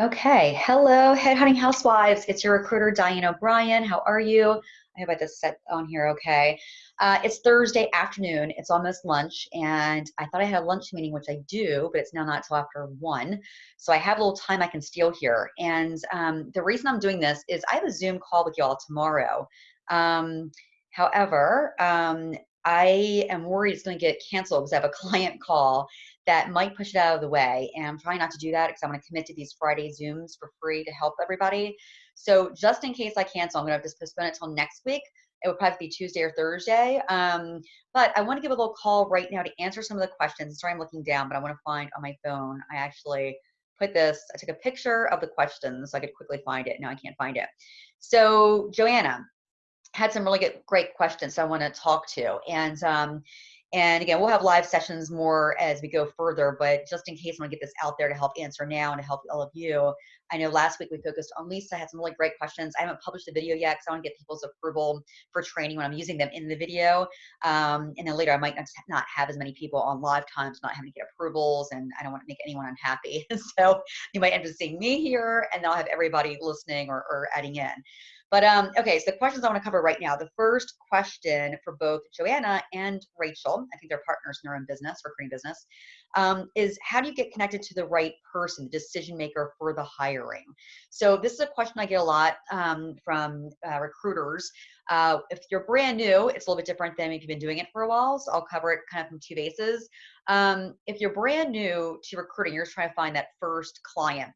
Okay, hello, Headhunting Housewives. It's your recruiter, Diane O'Brien. How are you? I hope I just set on here okay. Uh, it's Thursday afternoon. It's almost lunch, and I thought I had a lunch meeting, which I do, but it's now not till after one. So I have a little time I can steal here. And um, the reason I'm doing this is I have a Zoom call with y'all tomorrow. Um, however, um, I am worried it's going to get canceled because I have a client call that might push it out of the way. And I'm trying not to do that because I'm going to commit to these Friday Zooms for free to help everybody. So just in case I cancel, I'm going to just postpone it till next week. It would probably be Tuesday or Thursday. Um, but I want to give a little call right now to answer some of the questions. Sorry, I'm looking down, but I want to find on my phone. I actually put this, I took a picture of the questions so I could quickly find it. Now I can't find it. So Joanna, had some really good, great questions I want to talk to. And um, and again, we'll have live sessions more as we go further, but just in case I want to get this out there to help answer now and to help all of you. I know last week we focused on Lisa, I had some really great questions. I haven't published the video yet because I want to get people's approval for training when I'm using them in the video. Um, and then later I might not have as many people on live times, not having to get approvals, and I don't want to make anyone unhappy. so you might end up seeing me here, and then I'll have everybody listening or, or adding in. But um, okay, so the questions I want to cover right now. The first question for both Joanna and Rachel, I think they're partners in their own business, recruiting business, um, is how do you get connected to the right person, the decision maker for the hiring? So this is a question I get a lot um, from uh, recruiters. Uh, if you're brand new, it's a little bit different than if you've been doing it for a while. So I'll cover it kind of from two bases. Um, if you're brand new to recruiting, you're just trying to find that first client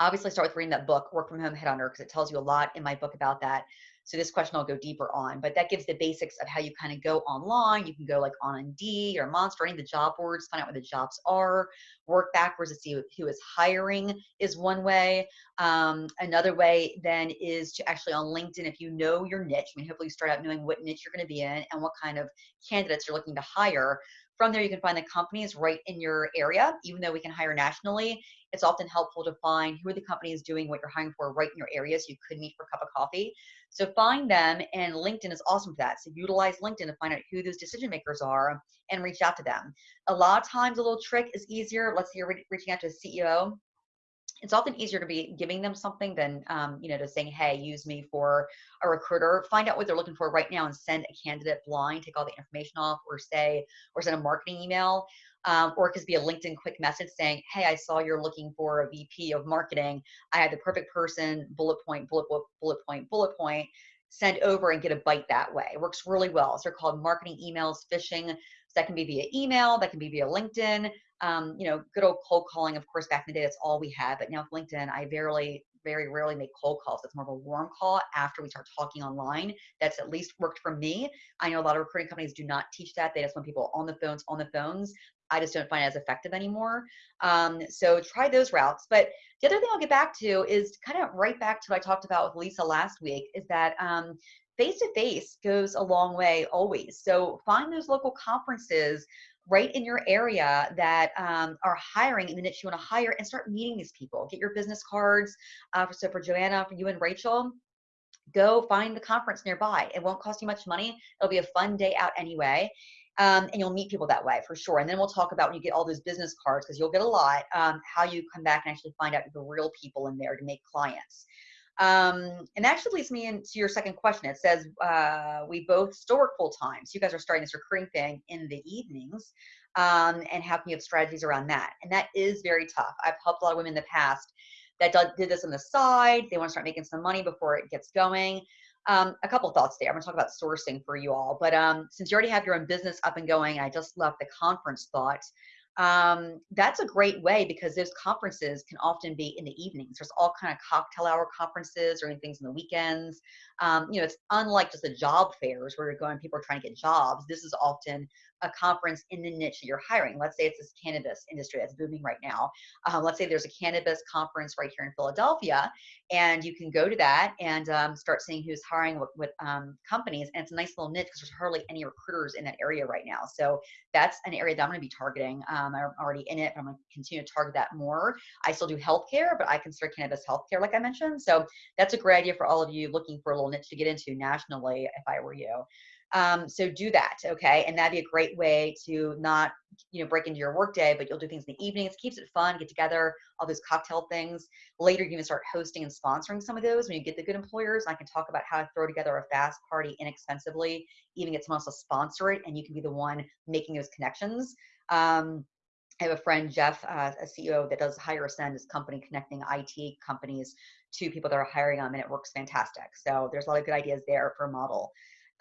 obviously start with reading that book, Work From Home head Headhunter, because it tells you a lot in my book about that. So this question I'll go deeper on, but that gives the basics of how you kind of go online. You can go like on Indeed or Monster, any of the job boards, find out where the jobs are, work backwards to see who is hiring is one way. Um, another way then is to actually on LinkedIn, if you know your niche, I mean, hopefully you start out knowing what niche you're going to be in and what kind of candidates you're looking to hire. From there, you can find the companies right in your area, even though we can hire nationally it's often helpful to find who are the companies doing what you're hiring for right in your area so you could meet for a cup of coffee. So find them and LinkedIn is awesome for that. So utilize LinkedIn to find out who those decision makers are and reach out to them. A lot of times a little trick is easier. Let's say you're reaching out to a CEO. It's often easier to be giving them something than, um, you know, to saying, hey, use me for a recruiter. Find out what they're looking for right now and send a candidate blind, take all the information off or say, or send a marketing email um, or it could be a LinkedIn quick message saying, Hey, I saw you're looking for a VP of marketing. I had the perfect person, bullet point, bullet, bullet, bullet point, bullet point, send over and get a bite that way. It works really well. So they're called marketing emails, phishing. So that can be via email, that can be via LinkedIn. Um, you know, good old cold calling, of course, back in the day, that's all we had. But now with LinkedIn, I barely very rarely make cold calls. It's more of a warm call after we start talking online. That's at least worked for me. I know a lot of recruiting companies do not teach that. They just want people on the phones, on the phones. I just don't find it as effective anymore. Um, so try those routes. But the other thing I'll get back to is kind of right back to what I talked about with Lisa last week is that face to face goes a long way always. So find those local conferences right in your area that um, are hiring in the niche you want to hire and start meeting these people. Get your business cards. Uh, so for Joanna, for you and Rachel, go find the conference nearby. It won't cost you much money. It'll be a fun day out anyway um, and you'll meet people that way for sure. And then we'll talk about when you get all those business cards, because you'll get a lot, um, how you come back and actually find out the real people in there to make clients. Um, and that actually leads me into your second question. It says uh, we both work full time. So you guys are starting this recurring thing in the evenings um, and how can you have strategies around that? And that is very tough. I've helped a lot of women in the past that did this on the side. They want to start making some money before it gets going. Um, a couple thoughts there. I'm going to talk about sourcing for you all, but um, since you already have your own business up and going, I just left the conference thought. Um, that's a great way because those conferences can often be in the evenings. There's all kind of cocktail hour conferences or things in the weekends. Um, you know, it's unlike just the job fairs where you're going, people are trying to get jobs. This is often a conference in the niche that you're hiring. Let's say it's this cannabis industry that's booming right now. Um, let's say there's a cannabis conference right here in Philadelphia, and you can go to that and um, start seeing who's hiring with, um, companies. And it's a nice little niche because there's hardly any recruiters in that area right now. So that's an area that I'm going to be targeting. Um, I'm already in it, but I'm going to continue to target that more. I still do healthcare, but I consider cannabis healthcare, like I mentioned. So that's a great idea for all of you looking for a little niche to get into nationally if I were you. Um, so do that, okay? And that'd be a great way to not, you know, break into your workday, but you'll do things in the evenings. Keeps it fun, get together, all those cocktail things. Later, you can start hosting and sponsoring some of those when you get the good employers. I can talk about how to throw together a fast party inexpensively, even get someone else to sponsor it, and you can be the one making those connections. Um, I have a friend, Jeff, uh, a CEO that does Hire Ascend, this company connecting IT companies to people that are hiring them, and it works fantastic. So there's a lot of good ideas there for a model.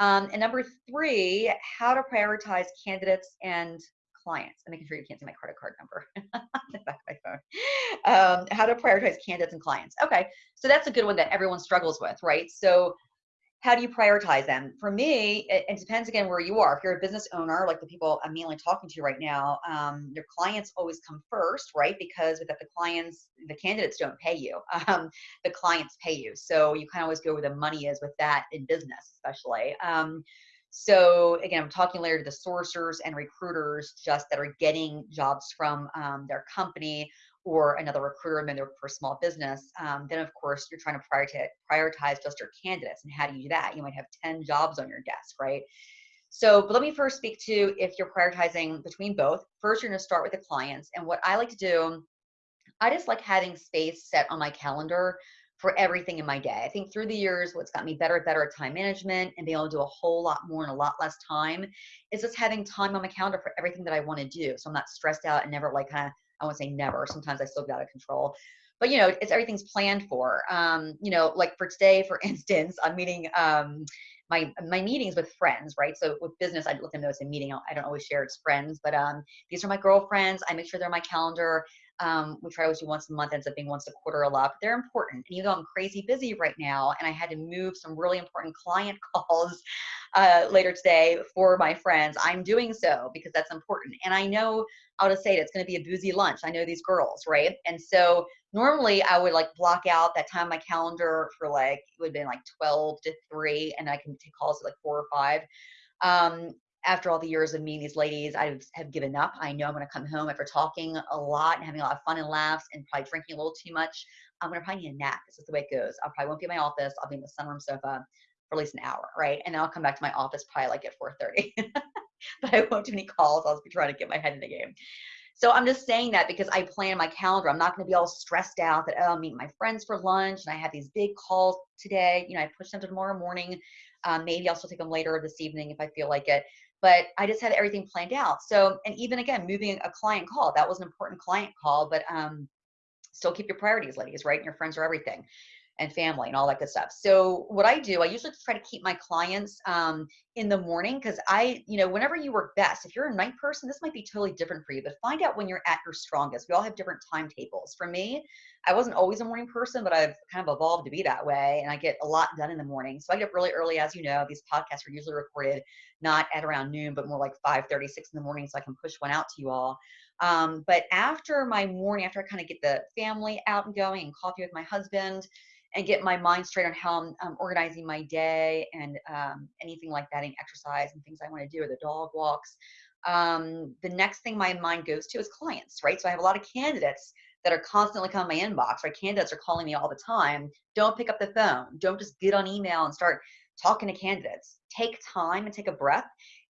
Um, and number three, how to prioritize candidates and clients. I'm making sure you can't see my credit card number back of my phone. Um, how to prioritize candidates and clients. Okay, so that's a good one that everyone struggles with, right? So how do you prioritize them? For me, it, it, depends again where you are. If you're a business owner, like the people I'm mainly talking to right now, um, your clients always come first, right? Because without the clients, the candidates don't pay you. Um, the clients pay you. So you kind of always go where the money is with that in business, especially. Um, so again, I'm talking later to the sourcers and recruiters just that are getting jobs from um, their company or another recruiter maybe for a small business, um, then of course you're trying to prioritize, just your candidates. And how do you do that? You might have 10 jobs on your desk, right? So, but let me first speak to if you're prioritizing between both. First, you're going to start with the clients. And what I like to do, I just like having space set on my calendar for everything in my day. I think through the years, what's got me better better at time management and being able to do a whole lot more in a lot less time is just having time on my calendar for everything that I want to do. So I'm not stressed out and never like kind of I won't say never. Sometimes I still get out of control. But you know, it's everything's planned for. Um, you know, like for today, for instance, I'm meeting um my my meetings with friends, right? So with business, I let them know it's a meeting. I don't always share it's friends, but um, these are my girlfriends. I make sure they're on my calendar. Um, we try always do once a month, ends up being once a quarter a lot, but they're important. And even though I'm crazy busy right now, and I had to move some really important client calls uh, later today for my friends, I'm doing so because that's important. And I know how to say it, it's going to be a boozy lunch. I know these girls, right? And so normally I would like block out that time on my calendar for like, it would have been like 12 to 3, and I can take calls at like 4 or 5. Um, after all the years of meeting these ladies, I have given up. I know I'm going to come home after talking a lot and having a lot of fun and laughs and probably drinking a little too much. I'm going to probably need a nap. This is the way it goes. I probably won't be in my office. I'll be in the sunroom sofa at least an hour, right? And I'll come back to my office probably like at 4:30. but I won't do any calls. I'll be trying to get my head in the game. So I'm just saying that because I plan my calendar. I'm not going to be all stressed out that oh, I'm meeting my friends for lunch and I have these big calls today. You know, I push them to tomorrow morning. Um, maybe I'll still take them later this evening if I feel like it but I just had everything planned out. So, and even again, moving a client call, that was an important client call, but um, still keep your priorities, ladies, right? And your friends are everything and family and all that good stuff. So what I do, I usually try to keep my clients um, in the morning because I, you know, whenever you work best, if you're a night person, this might be totally different for you, but find out when you're at your strongest. We all have different timetables. For me, I wasn't always a morning person, but I've kind of evolved to be that way. And I get a lot done in the morning. So I get up really early, as you know, these podcasts are usually recorded not at around noon, but more like 5 36 in the morning. So I can push one out to you all. Um, but after my morning, after I kind of get the family out and going and coffee with my husband, and get my mind straight on how I'm um, organizing my day and um, anything like that, and exercise and things I want to do, or the dog walks. Um, the next thing my mind goes to is clients, right? So I have a lot of candidates that are constantly coming in my inbox, right? Candidates are calling me all the time. Don't pick up the phone. Don't just get on email and start talking to candidates. Take time and take a breath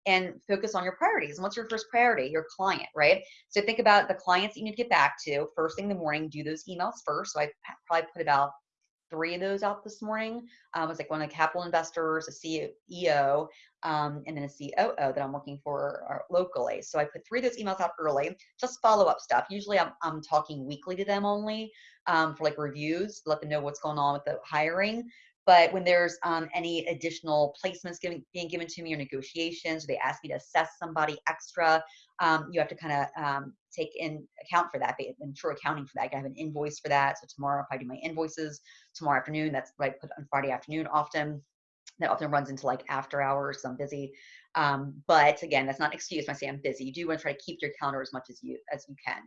and focus on your priorities. And what's your first priority? Your client, right? So think about the clients you need to get back to first thing in the morning. Do those emails first. So I probably put about three of those out this morning. Um, was like one of the capital investors, a CEO, um, and then a COO that I'm working for uh, locally. So I put three of those emails out early, just follow up stuff. Usually I'm, I'm talking weekly to them only um, for like reviews, let them know what's going on with the hiring. But when there's um, any additional placements giving, being given to me or negotiations, or they ask me to assess somebody extra, um, you have to kind of um, take in account for that, in true accounting for that. I have an invoice for that. So tomorrow, if I do my invoices tomorrow afternoon, that's what I put on Friday afternoon often. That often runs into like after hours. So I'm busy. Um, but again, that's not an excuse when I say I'm busy. You do want to try to keep your calendar as much as you as you can.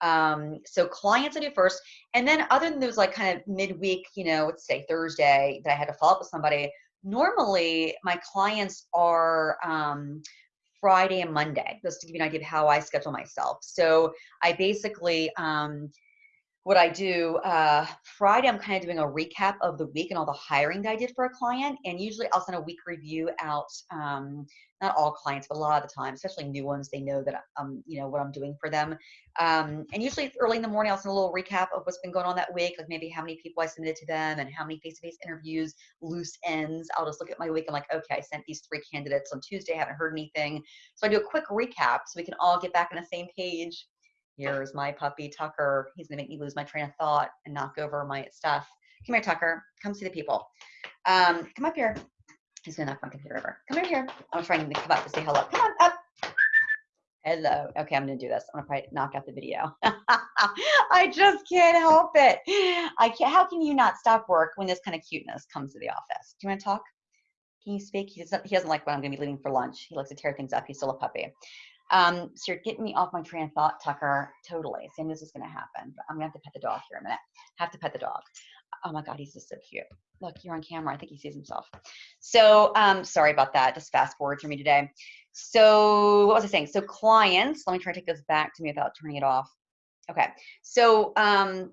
Um, so clients I do first, and then other than those like kind of midweek, you know, let's say Thursday that I had to follow up with somebody. Normally, my clients are um, Friday and Monday, just to give you an idea of how I schedule myself. So I basically um, what I do uh, Friday, I'm kind of doing a recap of the week and all the hiring that I did for a client. And usually I'll send a week review out. Um, not all clients, but a lot of the time, especially new ones, they know that um, you know what I'm doing for them. Um, and usually early in the morning, I'll send a little recap of what's been going on that week, like maybe how many people I submitted to them and how many face-to-face interviews, loose ends. I'll just look at my week and like, okay, I sent these three candidates on Tuesday, haven't heard anything. So I do a quick recap so we can all get back on the same page Here's my puppy, Tucker. He's gonna make me lose my train of thought and knock over my stuff. Come here, Tucker. Come see the people. Um, come up here. He's gonna knock my computer over. Come over here. I'm trying to come up to say hello. Come on up. Hello. Okay, I'm gonna do this. I'm gonna probably knock out the video. I just can't help it. I can't. How can you not stop work when this kind of cuteness comes to the office? Do you want to talk? Can you speak? He doesn't. He doesn't like when I'm gonna be leaving for lunch. He likes to tear things up. He's still a puppy. Um, so you're getting me off my train of thought, Tucker. Totally. Same this is going to happen. But I'm going to have to pet the dog here a minute. Have to pet the dog. Oh my God, he's just so cute. Look, you're on camera. I think he sees himself. So um, sorry about that. Just fast forward for me today. So what was I saying? So clients, let me try to take this back to me without turning it off. Okay. So um,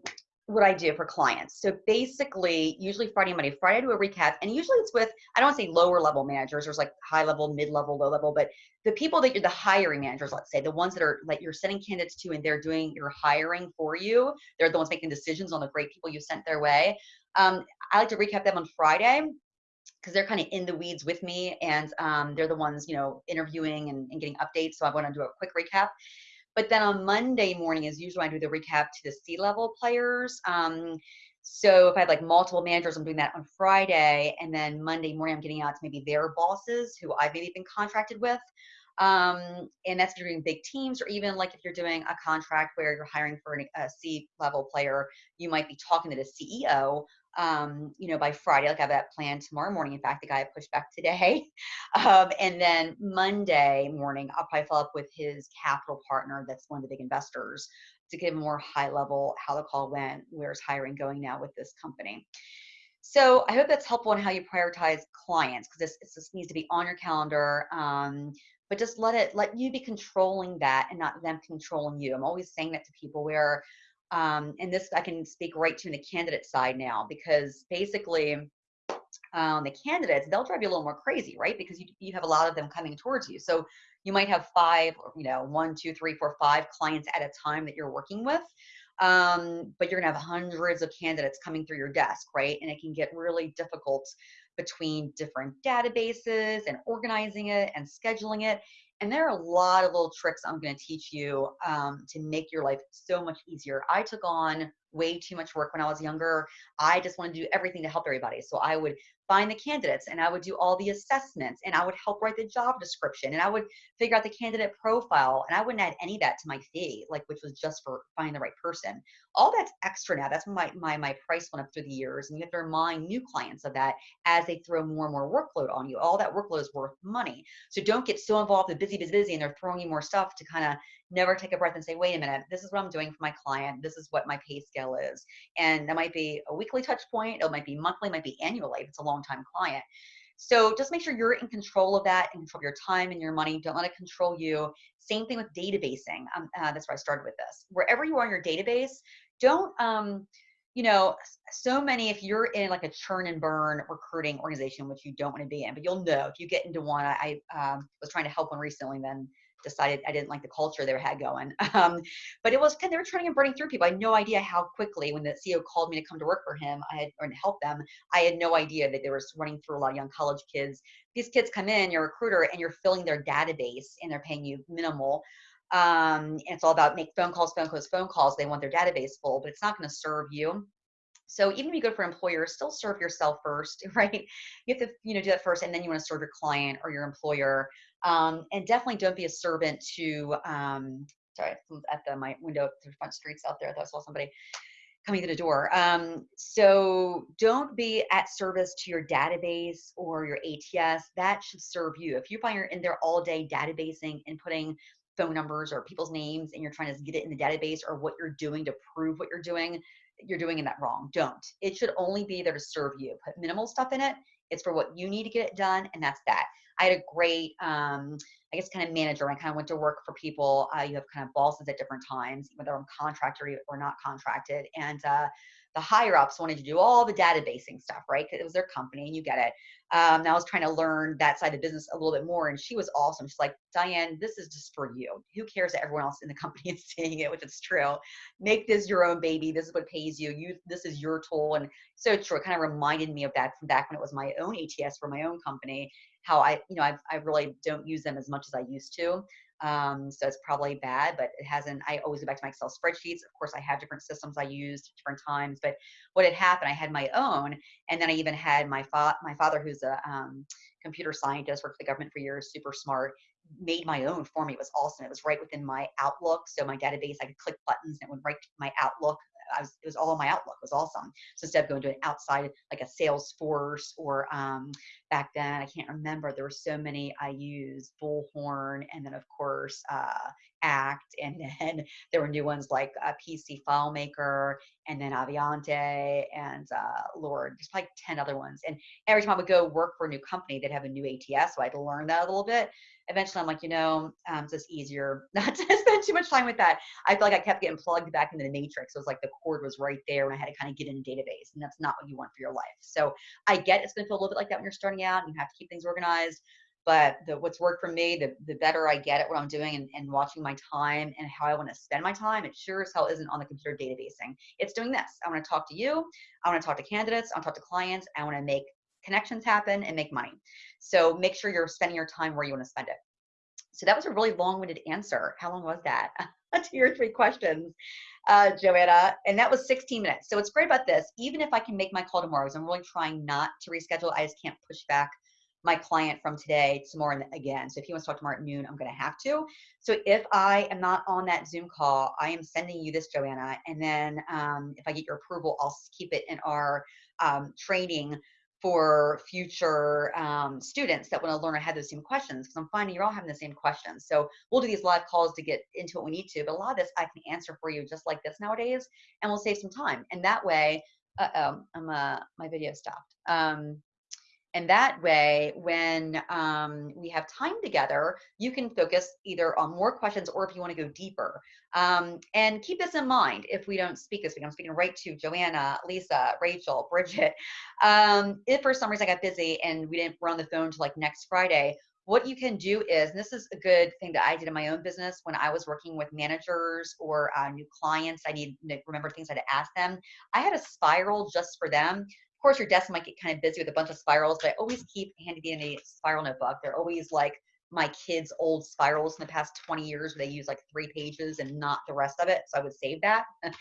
what I do for clients. So basically, usually Friday, Monday, Friday, I do a recap, and usually it's with I don't say lower level managers. There's like high level, mid level, low level, but the people that you're the hiring managers, let's say, the ones that are like you're sending candidates to, and they're doing your hiring for you. They're the ones making decisions on the great people you sent their way. Um, I like to recap them on Friday because they're kind of in the weeds with me, and um, they're the ones you know interviewing and, and getting updates. So I want to do a quick recap. But then on Monday morning is usually I do the recap to the C-level players. Um, so if I have like multiple managers, I'm doing that on Friday, and then Monday morning I'm getting out to maybe their bosses who I've maybe been contracted with. Um, and that's if you're doing big teams, or even like if you're doing a contract where you're hiring for an, a C level player, you might be talking to the CEO um, you know, by Friday. Like I have that plan tomorrow morning. In fact, the guy pushed back today. Um, and then Monday morning, I'll probably follow up with his capital partner that's one of the big investors to give more high level how the call went, where's hiring going now with this company. So I hope that's helpful in how you prioritize clients because this, this needs to be on your calendar. Um, but just let it let you be controlling that and not them controlling you. I'm always saying that to people where um, and this I can speak right to the candidate side now because basically um, the candidates they'll drive you a little more crazy, right? Because you you have a lot of them coming towards you. So you might have five, you know, one, two, three, four, five clients at a time that you're working with. Um, but you're gonna have hundreds of candidates coming through your desk, right? And it can get really difficult between different databases and organizing it and scheduling it. And there are a lot of little tricks I'm going to teach you um, to make your life so much easier. I took on way too much work when I was younger. I just wanted to do everything to help everybody. So I would find the candidates and I would do all the assessments and I would help write the job description and I would figure out the candidate profile and I wouldn't add any of that to my fee, like which was just for finding the right person. All that's extra now. That's my my my price went up through the years. And you have to remind new clients of that as they throw more and more workload on you. All that workload is worth money. So don't get so involved with busy, busy, busy and they're throwing you more stuff to kind of never take a breath and say, wait a minute, this is what I'm doing for my client. This is what my pay scale is. And that might be a weekly touch point. It might be monthly, it might be annually if it's a long time client. So just make sure you're in control of that and control your time and your money. Don't let it control you. Same thing with databasing. Um, uh, that's where I started with this. Wherever you are in your database, don't, um, you know, so many, if you're in like a churn and burn recruiting organization, which you don't want to be in, but you'll know if you get into one, I, um, was trying to help one recently, then decided I didn't like the culture they had going. Um, but it was kind of, they were turning and burning through people. I had no idea how quickly when the CEO called me to come to work for him, I had, or to help them, I had no idea that they were running through a lot of young college kids. These kids come in, you're a recruiter and you're filling their database and they're paying you minimal. Um, and it's all about make phone calls, phone calls, phone calls. They want their database full, but it's not going to serve you. So even if you go for employers, still serve yourself first, right? You have to, you know, do that first, and then you want to serve your client or your employer. Um, and definitely don't be a servant to, um, sorry, at the, my window the front streets out there, I thought I saw somebody coming to the door. Um, so don't be at service to your database or your ATS. That should serve you. If you find you're in there all day databasing and putting phone numbers or people's names and you're trying to get it in the database or what you're doing to prove what you're doing, you're doing in that wrong. Don't. It should only be there to serve you. Put minimal stuff in it. It's for what you need to get it done, and that's that. I had a great, um, I guess, kind of manager. I kind of went to work for people. Uh, you have kind of bosses at different times, whether I'm contractor or not contracted. And uh, the higher ups wanted to do all the databasing stuff, right? Because it was their company and you get it. Um, I was trying to learn that side of business a little bit more. And she was awesome. She's like, Diane, this is just for you. Who cares that everyone else in the company is seeing it, which is true. Make this your own baby. This is what pays you. You this is your tool. And so true. It kind of reminded me of that from back when it was my own ATS for my own company. How I, you know, I, I really don't use them as much as I used to. Um, so it's probably bad, but it hasn't. I always go back to my Excel spreadsheets. Of course, I have different systems I used different times. But what had happened, I had my own, and then I even had my fa- my father, who's a um, computer scientist, worked for the government for years, super smart, made my own for me. It was awesome. It was right within my Outlook, so my database, I could click buttons and it would write my Outlook was, it was all my Outlook. It was awesome. So instead of going to an outside, like a Salesforce or um, back then, I can't remember. There were so many I used, Bullhorn, and then of course uh, Act, and then there were new ones like a PC FileMaker, and then Avionte, and uh, Lord, there's like 10 other ones. And every time I would go work for a new company, they'd have a new ATS, so I had to learn that a little bit eventually I'm like, you know, um, it's just easier not to spend too much time with that. I feel like I kept getting plugged back into the matrix. It was like the cord was right there and I had to kind of get in a database and that's not what you want for your life. So I get it's going to feel a little bit like that when you're starting out and you have to keep things organized. But the, what's worked for me, the, the better I get at what I'm doing and, and watching my time and how I want to spend my time, it sure as hell isn't on the computer databasing. It's doing this. I want to talk to you. I want to talk to candidates. I want to talk to clients. I want to make connections happen and make money. So make sure you're spending your time where you want to spend it. So that was a really long-winded answer. How long was that? to your three questions, uh, Joanna. And that was 16 minutes. So what's great about this, even if I can make my call tomorrow, because I'm really trying not to reschedule, I just can't push back my client from today tomorrow again. So if he wants to talk tomorrow at noon, I'm going to have to. So if I am not on that Zoom call, I am sending you this, Joanna. And then um, if I get your approval, I'll keep it in our um, training for future um, students that want to learn or have those same questions because I'm finding you're all having the same questions. So we'll do these live calls to get into what we need to, but a lot of this I can answer for you just like this nowadays, and we'll save some time. And that way, uh oh, I'm uh, my video stopped. Um, and that way, when um, we have time together, you can focus either on more questions or if you want to go deeper. Um, and keep this in mind if we don't speak this week. I'm speaking right to Joanna, Lisa, Rachel, Bridget. Um, if for some reason I got busy and we didn't run the phone to like next Friday, what you can do is, this is a good thing that I did in my own business when I was working with managers or uh, new clients. I need to remember things I had to ask them. I had a spiral just for them of course, your desk might get kind of busy with a bunch of spirals, but I always keep handy dandy spiral notebook. They're always like my kids' old spirals in the past 20 years where they use like three pages and not the rest of it. So I would save that.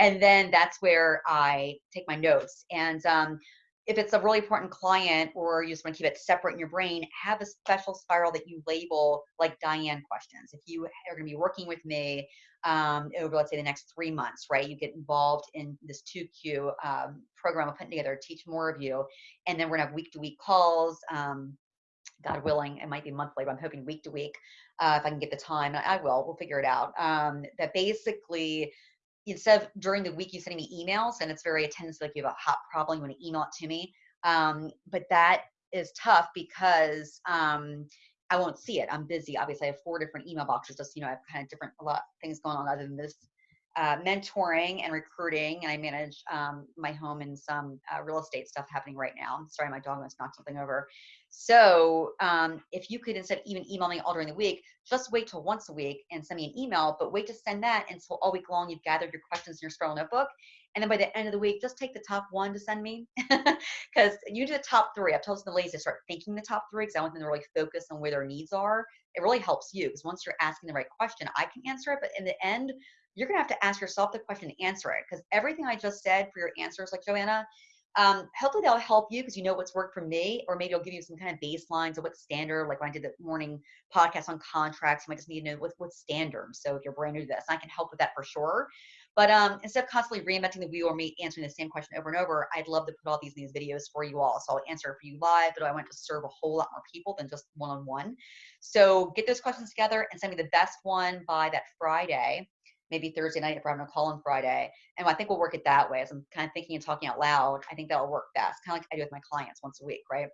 and then that's where I take my notes. And um, if it's a really important client or you just want to keep it separate in your brain, have a special spiral that you label like Diane questions. If you are going to be working with me um, over, let's say, the next three months, right? You get involved in this 2Q um, program I'm putting together to teach more of you. And then we're going to have week to week calls. Um, God willing, it might be monthly, but I'm hoping week to week if I can get the time. I will. We'll figure it out. Um, that basically, instead of during the week you sending me emails, and it's very attentive, like you have a hot problem, you want to email it to me. Um, but that is tough because um, I won't see it. I'm busy. Obviously, I have four different email boxes. Just you know, I have kind of different a lot of things going on other than this uh, mentoring and recruiting, and I manage um, my home and some uh, real estate stuff happening right now. Sorry, my dog almost knocked something over. So um, if you could instead even email me all during the week, just wait till once a week and send me an email, but wait to send that until all week long you've gathered your questions in your spiral notebook. And then by the end of the week, just take the top one to send me. Because you do the top three. I've told the ladies to start thinking the top three because I want them to really focus on where their needs are. It really helps you because once you're asking the right question, I can answer it. But in the end, you're going to have to ask yourself the question and answer it because everything I just said for your answers, like Joanna, um, hopefully that'll help you because you know what's worked for me, or maybe I'll give you some kind of baselines of what standard. Like when I did the morning podcast on contracts, you might just need to know what's what's standard. So if you're brand new to this, I can help with that for sure. But um, instead of constantly reinventing the wheel or me answering the same question over and over, I'd love to put all these in these videos for you all. So I'll answer for you live, but I want to serve a whole lot more people than just one on one. So get those questions together and send me the best one by that Friday maybe Thursday night if we're having a call on Friday. And I think we'll work it that way as I'm kind of thinking and talking out loud. I think that'll work best, kind of like I do with my clients once a week, right?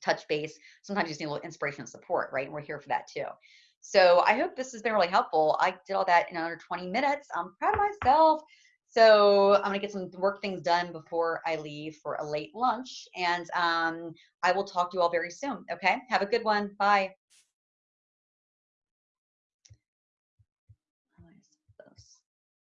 touch base. Sometimes you just need a little inspiration and support, right? And we're here for that too. So I hope this has been really helpful. I did all that in under 20 minutes. I'm proud of myself. So I'm gonna get some work things done before I leave for a late lunch. And um, I will talk to you all very soon. Okay, have a good one. Bye.